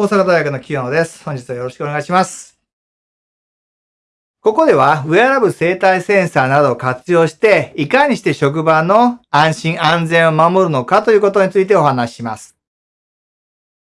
大阪大学の清野です。本日はよろしくお願いします。ここでは、ウェアラブ生体センサーなどを活用して、いかにして職場の安心安全を守るのかということについてお話しします。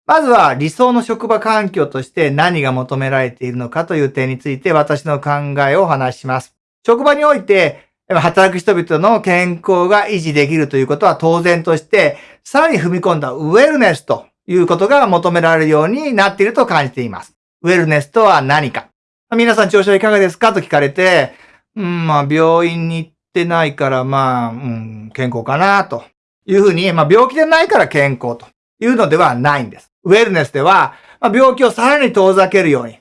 まずは理想の職場環境として何が求められているのかという点について私の考えをお話しします。職場において働く人々の健康が維持できるということは当然として、さらに踏み込んだウェルネスということが求められるようになっていると感じています。ウェルネスとは何か皆さん調子はいかがですかと聞かれて、うん、まあ病院に行ってないからまあ、うん、健康かなというふうに、まあ病気でないから健康というのではないんです。ウェルネスでは、まあ、病気をさらに遠ざけるように、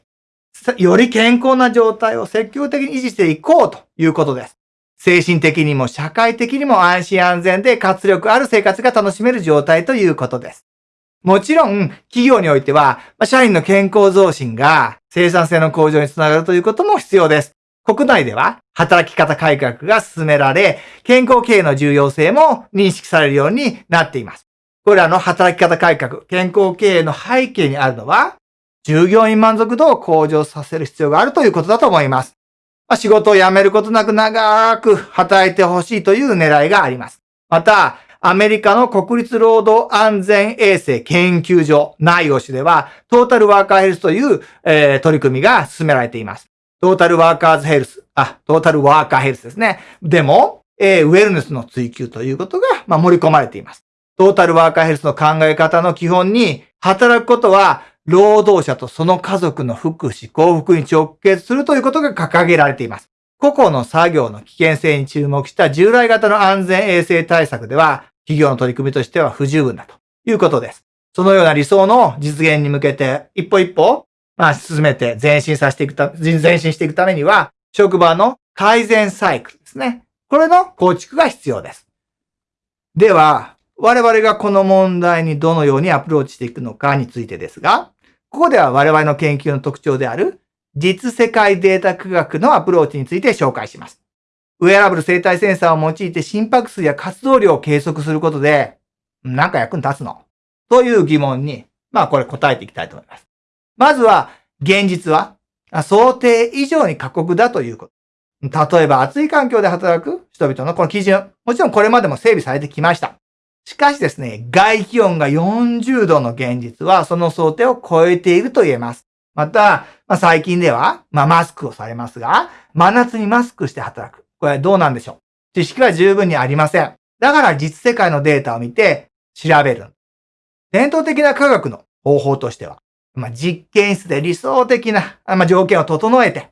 より健康な状態を積極的に維持していこうということです。精神的にも社会的にも安心安全で活力ある生活が楽しめる状態ということです。もちろん、企業においては、社員の健康増進が生産性の向上につながるということも必要です。国内では働き方改革が進められ、健康経営の重要性も認識されるようになっています。これらの働き方改革、健康経営の背景にあるのは、従業員満足度を向上させる必要があるということだと思います。仕事を辞めることなく長く働いてほしいという狙いがあります。また、アメリカの国立労働安全衛生研究所、ナイオシでは、トータルワーカーヘルスという、えー、取り組みが進められています。トータルワーカーズヘルス、あ、トータルワーカーヘルスですね。でも、えー、ウェルネスの追求ということが、まあ、盛り込まれています。トータルワーカーヘルスの考え方の基本に、働くことは、労働者とその家族の福祉、幸福に直結するということが掲げられています。個々の作業の危険性に注目した従来型の安全衛生対策では、企業の取り組みとしては不十分だということです。そのような理想の実現に向けて、一歩一歩、まあ、進めて前進させていくた、前進していくためには、職場の改善サイクルですね。これの構築が必要です。では、我々がこの問題にどのようにアプローチしていくのかについてですが、ここでは我々の研究の特徴である実世界データ科学のアプローチについて紹介します。ウェアラブル生体センサーを用いて心拍数や活動量を計測することで、なんか役に立つの？という疑問に、まあこれ答えていきたいと思います。まずは、現実は想定以上に過酷だということ。例えば暑い環境で働く人々のこの基準。もちろんこれまでも整備されてきました。しかしですね、外気温が40度の現実はその想定を超えていると言えます。また、まあ、最近では、まあ、マスクをされますが、真夏にマスクして働く。これはどうなんでしょう？知識は十分にありません。だから実世界のデータを見て調べる。伝統的な科学の方法としては、まあ、実験室で理想的な、まあ、条件を整えて、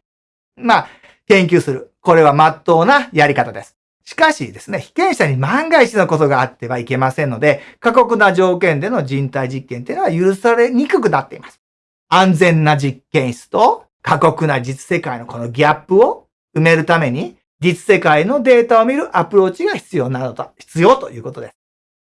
まあ、研究する。これは真っ当なやり方です。しかしですね、被験者に万が一のことがあってはいけませんので、過酷な条件での人体実験というのは許されにくくなっています。安全な実験室と過酷な実世界のこのギャップを埋めるために、実世界のデータを見るアプローチが必要なのだ、必要ということです。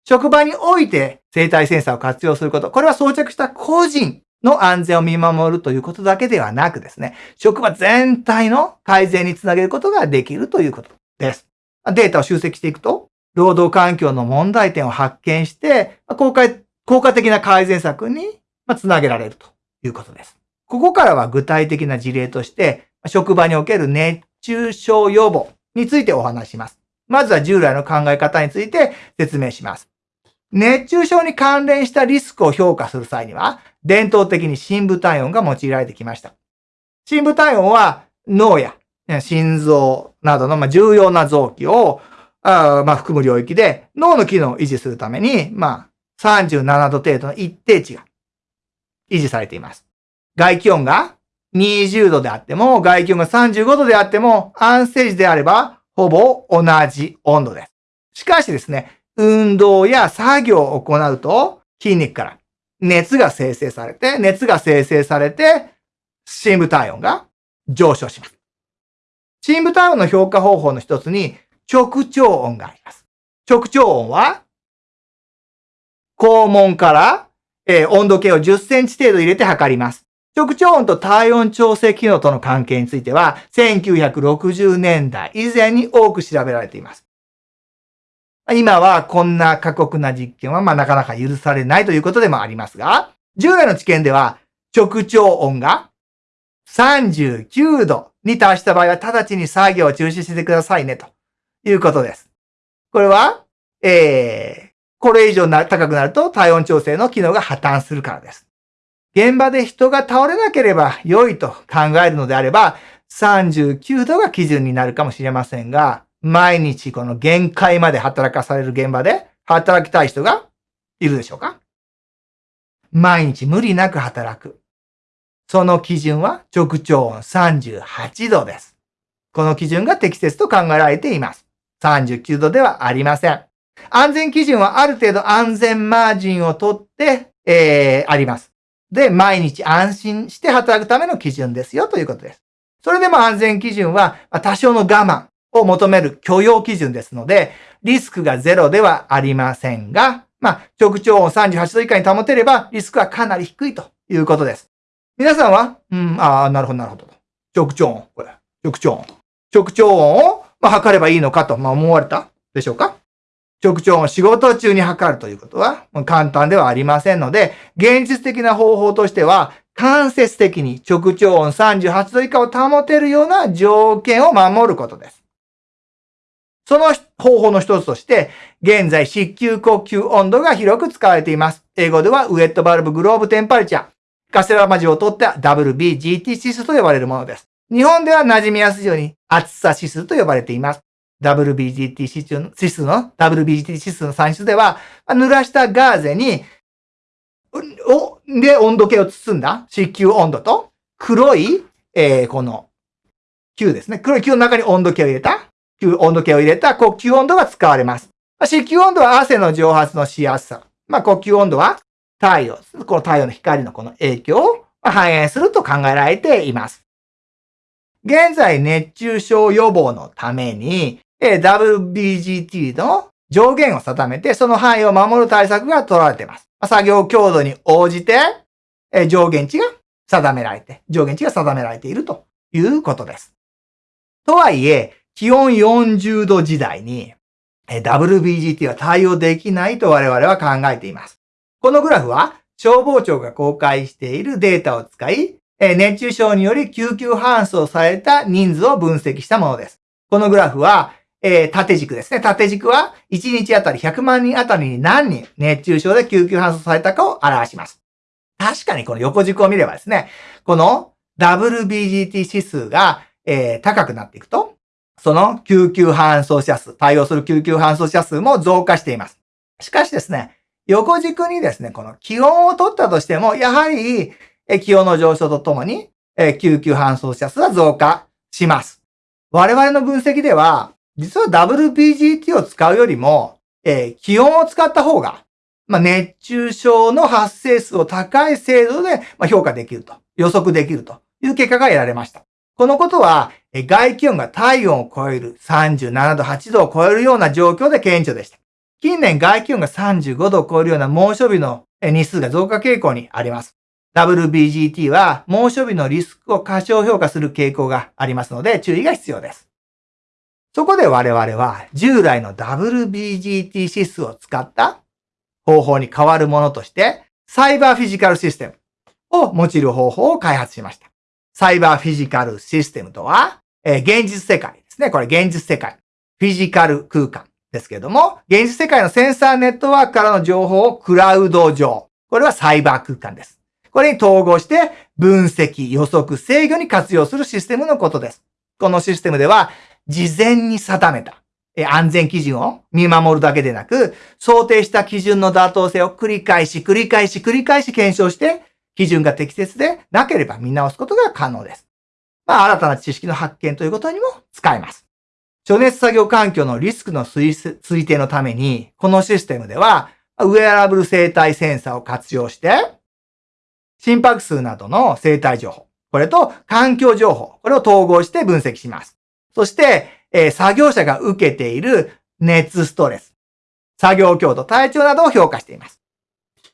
職場において生体センサーを活用すること、これは装着した個人の安全を見守るということだけではなくですね、職場全体の改善につなげることができるということです。データを集積していくと、労働環境の問題点を発見して、効果効果的な改善策につなげられるということです。ここからは具体的な事例として、職場における熱中症予防についてお話します。まずは従来の考え方について説明します。熱中症に関連したリスクを評価する際には、伝統的に深部体温が用いられてきました。深部体温は脳や心臓などの重要な臓器をあ含む領域で脳の機能を維持するために、まあ、37度程度の一定値が維持されています。外気温が20度であっても、外気温が35度であっても、安静時であれば、ほぼ同じ温度です。しかしですね、運動や作業を行うと、筋肉から熱が生成されて、熱が生成されて、深部体温が上昇します。深部体温の評価方法の一つに直腸温があります。直腸温は、肛門から、えー、温度計を10センチ程度入れて測ります。直腸温と体温調整機能との関係については、1960年代以前に多く調べられています。今はこんな過酷な実験はまあなかなか許されないということでもありますが、従来の知見では、直腸温が39度に達した場合は直ちに作業を中止してくださいねということです。これは、えー、これ以上な高くなると体温調整の機能が破綻するからです。現場で人が倒れなければ良いと考えるのであれば、39度が基準になるかもしれませんが、毎日この限界まで働かされる現場で働きたい人がいるでしょうか？毎日無理なく働く。その基準は直腸温38度です。この基準が適切と考えられています。39度ではありません。安全基準はある程度安全マージンをとって、えー、あります。で、毎日安心して働くための基準ですよということです。それでも安全基準は多少の我慢を求める許容基準ですので、リスクがゼロではありませんが、まあ、直腸温38度以下に保てれば、リスクはかなり低いということです。皆さんは、うん、ああ、なるほど、なるほど。直腸温、これ、直腸温。直腸温を、まあ、測ればいいのかと、まあ、思われたでしょうか？直腸温仕事中に測るということは簡単ではありませんので、現実的な方法としては、間接的に直腸温38度以下を保てるような条件を守ることです。その方法の一つとして、現在、湿球呼吸温度が広く使われています。英語では、ウェットバルブグローブテンパリチャー、カセラマジを取った WBGT 指数と呼ばれるものです。日本では馴染みやすいように、厚さ指数と呼ばれています。WBGT 指数の、WBGT 指数の算出では、濡らしたガーゼに、お、で、温度計を包んだ湿球温度と、黒い、えー、この、球ですね。黒い球の中に温度計を入れた、球、温度計を入れた呼吸温度が使われます。湿球温度は汗の蒸発のしやすさ。まあ、呼吸温度は太陽、この太陽の光のこの影響を反映すると考えられています。現在、熱中症予防のために、WBGT の上限を定めて、その範囲を守る対策が取られています。作業強度に応じて、上限値が定められて、上限値が定められているということです。とはいえ、気温40度時代に WBGT は対応できないと我々は考えています。このグラフは消防庁が公開しているデータを使い、熱中症により救急搬送された人数を分析したものです。このグラフはえー、縦軸ですね。縦軸は1日あたり100万人あたりに何人熱中症で救急搬送されたかを表します。確かにこの横軸を見ればですね、この WBGT 指数が、えー、高くなっていくと、その救急搬送者数、対応する救急搬送者数も増加しています。しかしですね、横軸にですね、この気温を取ったとしても、やはり、え気温の上昇とともに、え救急搬送者数は増加します。我々の分析では、実は WBGT を使うよりも、えー、気温を使った方が、まあ、熱中症の発生数を高い精度で、ま、評価できると、予測できるという結果が得られました。このことは、外気温が体温を超える37度、8度を超えるような状況で顕著でした。近年外気温が35度を超えるような猛暑日の日数が増加傾向にあります。WBGT は猛暑日のリスクを過小評価する傾向がありますので注意が必要です。そこで我々は従来の WBGT 指数を使った方法に変わるものとして、サイバーフィジカルシステムを用いる方法を開発しました。サイバーフィジカルシステムとは、えー、現実世界ですね。これ現実世界。フィジカル空間ですけれども、現実世界のセンサーネットワークからの情報をクラウド上。これはサイバー空間です。これに統合して分析、予測、制御に活用するシステムのことです。このシステムでは、事前に定めた安全基準を見守るだけでなく、想定した基準の妥当性を繰り返し、繰り返し、繰り返し検証して、基準が適切でなければ見直すことが可能です。まあ、新たな知識の発見ということにも使えます。暑熱作業環境のリスクの推定のために、このシステムでは、ウェアラブル生体センサーを活用して、心拍数などの生体情報、これと環境情報、これを統合して分析します。そして、えー、作業者が受けている熱ストレス、作業強度、体調などを評価しています。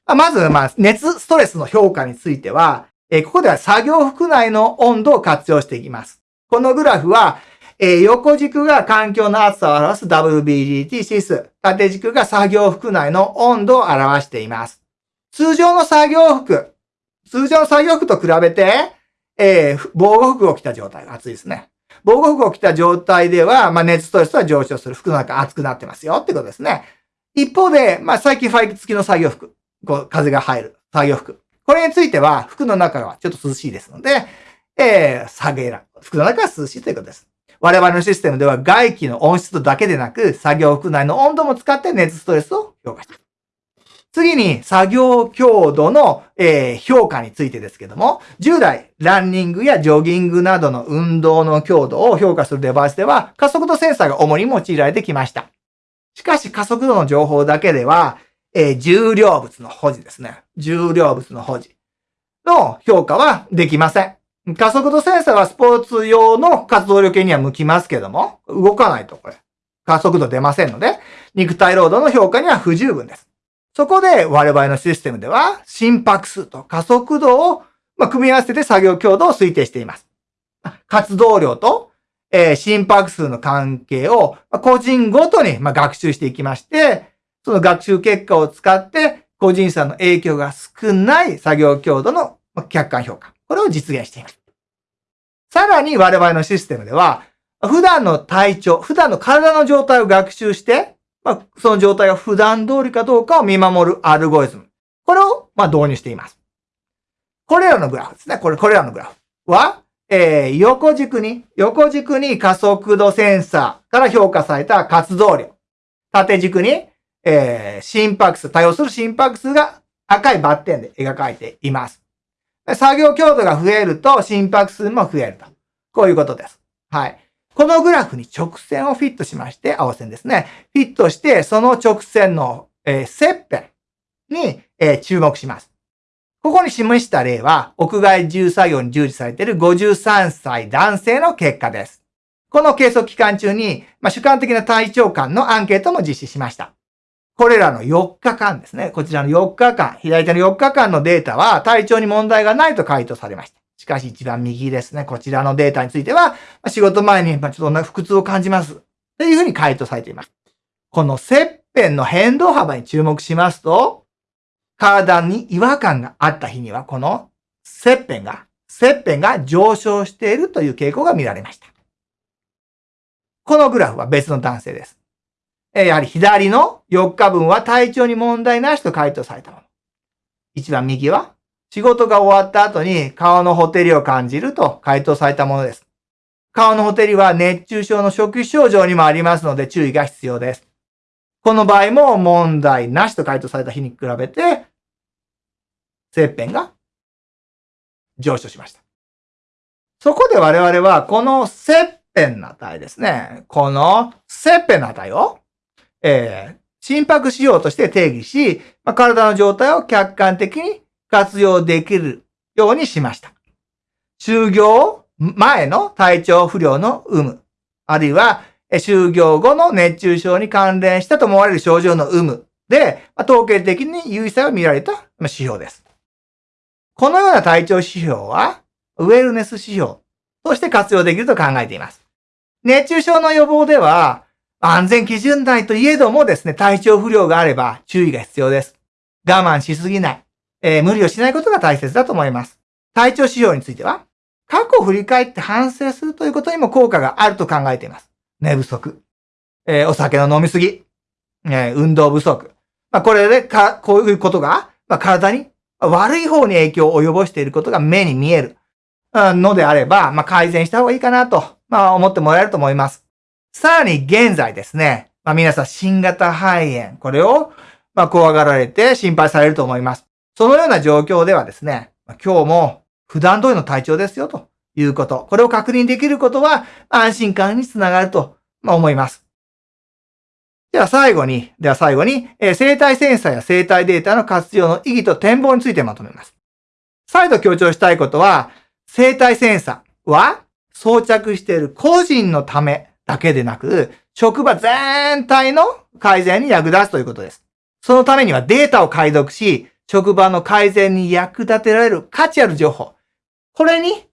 まず、まあ、熱ストレスの評価については、えー、ここでは作業服内の温度を活用していきます。このグラフは、えー、横軸が環境の暑さを表す WBGT 指数、縦軸が作業服内の温度を表しています。通常の作業服、通常の作業服と比べて、えー、防護服を着た状態が暑いですね。防護服を着た状態では、まあ、熱ストレスは上昇する。服の中熱くなってますよってことですね。一方で、まあ、最近ファイ付きの作業服。こう、風が入る作業服。これについては、服の中はちょっと涼しいですので、えー、下げら、服の中は涼しいということです。我々のシステムでは外気の温湿度だけでなく、作業服内の温度も使って熱ストレスを評価している。次に、作業強度の、えー、評価についてですけども、従来、ランニングやジョギングなどの運動の強度を評価するデバイスでは、加速度センサーが主に用いられてきました。しかし、加速度の情報だけでは、えー、重量物の保持ですね。重量物の保持の評価はできません。加速度センサーはスポーツ用の活動量計には向きますけども、動かないとこれ、加速度出ませんので、肉体労働の評価には不十分です。そこで我々のシステムでは、心拍数と加速度を、組み合わせて作業強度を推定しています。活動量と、心拍数の関係を、個人ごとに、学習していきまして、その学習結果を使って、個人差の影響が少ない作業強度の客観評価。これを実現しています。さらに我々のシステムでは、普段の体調、普段の体の状態を学習して、まあ、その状態が普段通りかどうかを見守るアルゴリズム。これを、まあ、導入しています。これらのグラフですね。これ、これらのグラフは、えー、横軸に、横軸に加速度センサーから評価された活動量。縦軸に、えー、心拍数、対応する心拍数が赤いバッテンで描かれています。作業強度が増えると心拍数も増えると。こういうことです。はい。このグラフに直線をフィットしまして、青線ですね。フィットして、その直線の、え、切片に、え、注目します。ここに示した例は、屋外重作業に従事されている53歳男性の結果です。この計測期間中に、まあ、主観的な体調感のアンケートも実施しました。これらの4日間ですね。こちらの4日間、左手の4日間のデータは体調に問題がないと回答されました。しかし一番右ですね。こちらのデータについては、仕事前にちょっと腹痛を感じます。というふうに回答されています。この切片の変動幅に注目しますと、体に違和感があった日には、この切片が、切片が上昇しているという傾向が見られました。このグラフは別の男性です。やはり左の4日分は体調に問題なしと回答されたもの。一番右は仕事が終わった後に顔のほてりを感じると回答されたものです。顔のほてりは熱中症の初期症状にもありますので注意が必要です。この場合も問題なしと回答された日に比べて、切片が上昇しました。そこで我々はこの切片の値ですね。この切片の値を、えー、心拍指標として定義し、まあ、体の状態を客観的に活用できるようにしました。就業前の体調不良の有無、あるいは就業後の熱中症に関連したと思われる症状の有無で、統計的に優位性を見られた指標です。このような体調指標は、ウェルネス指標として活用できると考えています。熱中症の予防では、安全基準内といえどもですね、体調不良があれば注意が必要です。我慢しすぎない。えー、無理をしないことが大切だと思います。体調指標については、過去を振り返って反省するということにも効果があると考えています。寝不足、えー、お酒の飲みすぎ、えー、運動不足。まあ、これでか、こういうことが、まあ、体に悪い方に影響を及ぼしていることが目に見えるのであれば、まあ、改善した方がいいかなと、まあ、思ってもらえると思います。さらに現在ですね、まあ、皆さん新型肺炎、これを、まあ、怖がられて心配されると思います。そのような状況ではですね、今日も普段通りの体調ですよということ。これを確認できることは安心感につながると思います。では最後に、では最後に、生体センサーや生体データの活用の意義と展望についてまとめます。再度強調したいことは、生体センサーは装着している個人のためだけでなく、職場全体の改善に役立つということです。そのためにはデータを解読し、職場の改善に役立てられる価値ある情報。これに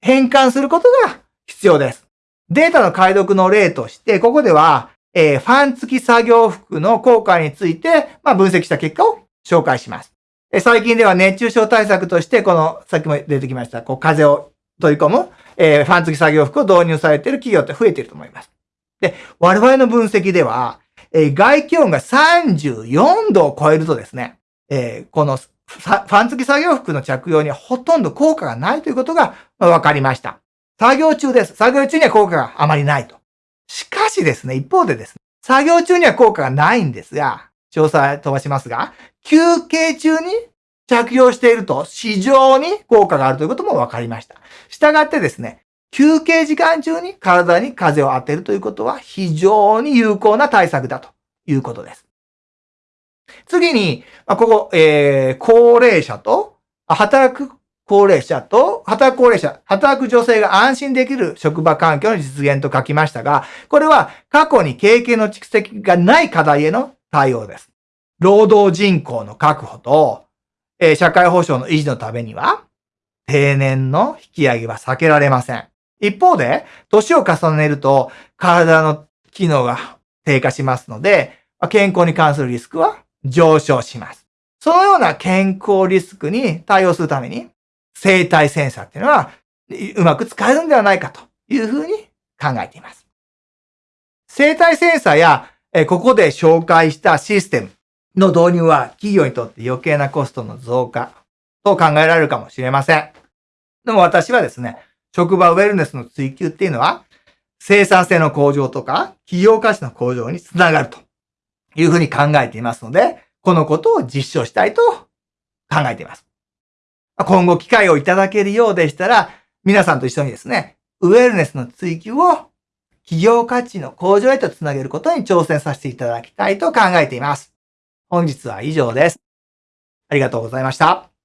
変換することが必要です。データの解読の例として、ここでは、えー、ファン付き作業服の効果について、まあ、分析した結果を紹介します。え最近では熱中症対策として、この、さっきも出てきました、こう、風を取り込む、えー、ファン付き作業服を導入されている企業って増えていると思います。で、我々の分析では、えー、外気温が34度を超えるとですね、えー、このファン付き作業服の着用にはほとんど効果がないということが分かりました。作業中です。作業中には効果があまりないと。しかしですね、一方でですね、作業中には効果がないんですが、詳細飛ばしますが、休憩中に着用していると非常に効果があるということも分かりました。したがってですね、休憩時間中に体に風を当てるということは非常に有効な対策だということです。次に、ここ、えー、高齢者と、働く高齢者と、働く高齢者、働く女性が安心できる職場環境の実現と書きましたが、これは過去に経験の蓄積がない課題への対応です。労働人口の確保と、えー、社会保障の維持のためには、定年の引き上げは避けられません。一方で、年を重ねると体の機能が低下しますので、健康に関するリスクは上昇します。そのような健康リスクに対応するために、生体センサーっていうのはうまく使えるんではないかというふうに考えています。生体センサーや、ここで紹介したシステム、の導入は企業にとって余計なコストの増加と考えられるかもしれません。でも私はですね、職場ウェルネスの追求っていうのは、生産性の向上とか企業価値の向上につながるというふうに考えていますので、このことを実証したいと考えています。今後機会をいただけるようでしたら、皆さんと一緒にですね、ウェルネスの追求を企業価値の向上へとつなげることに挑戦させていただきたいと考えています。本日は以上です。ありがとうございました。